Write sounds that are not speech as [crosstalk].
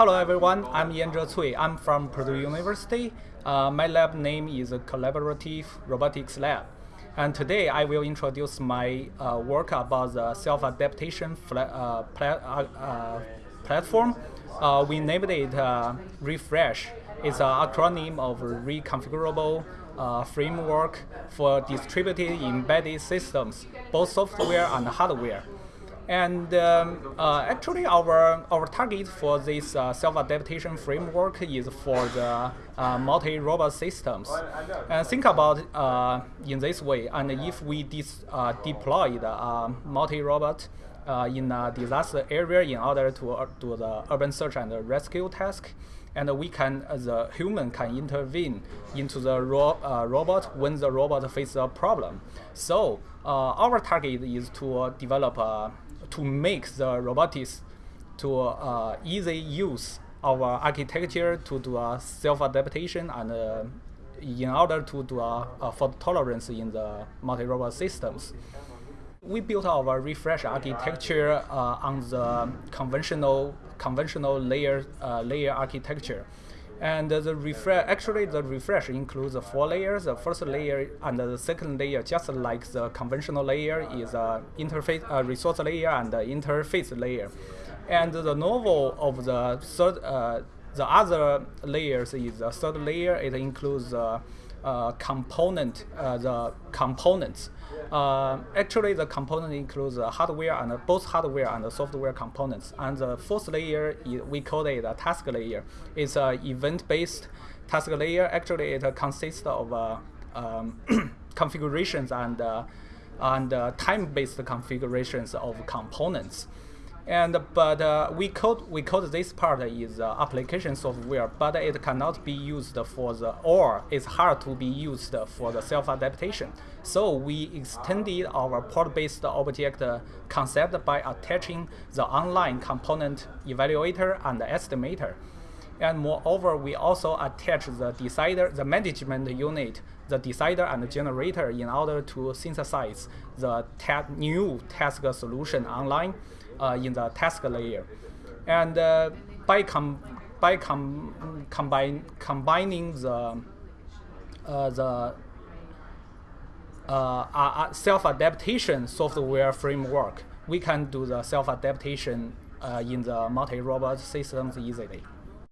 hello everyone, I'm Yanzhe Cui. I'm from Purdue University. Uh, my lab name is Collaborative Robotics Lab. And today I will introduce my uh, work about the self-adaptation uh, pla uh, uh, platform. Uh, we named it Refresh. It's an acronym of Reconfigurable Framework for Distributed Embedded Systems, both software and hardware. And um, uh, actually, our our target for this uh, self-adaptation framework is for the uh, multi-robot systems. And think about uh, in this way. And if we uh, deploy the uh, multi-robot in a disaster area in order to do the urban search and rescue task, and we can, the human can intervene into the ro robot when the robot faces a problem. So our target is to develop a to make the robotics to uh, easy use our architecture to do a self-adaptation and uh, in order to do a, a fault tolerance in the multi-robot systems. We built our refresh architecture uh, on the conventional conventional layer uh, layer architecture. And the refresh, actually the refresh includes four layers. The first layer and the second layer, just like the conventional layer, is a interface, a resource layer and the interface layer. And the novel of the third, uh, the other layers is the third layer. It includes uh, uh, component, uh, the components. Uh, actually, the component includes the hardware and both hardware and software components. And the fourth layer, we call it a task layer. It's an event-based task layer. Actually, it consists of um, [clears throat] configurations and and time-based configurations of components. And but uh, we code we code this part is uh, application software, but it cannot be used for the or it's hard to be used for the self adaptation. So we extended our port-based object concept by attaching the online component evaluator and estimator. And moreover, we also attach the decider, the management unit, the decider and the generator in order to synthesize the new task solution online in the task layer. And uh, by com by com combine combining the uh, the uh, self-adaptation software framework, we can do the self-adaptation uh, in the multi-robot systems easily.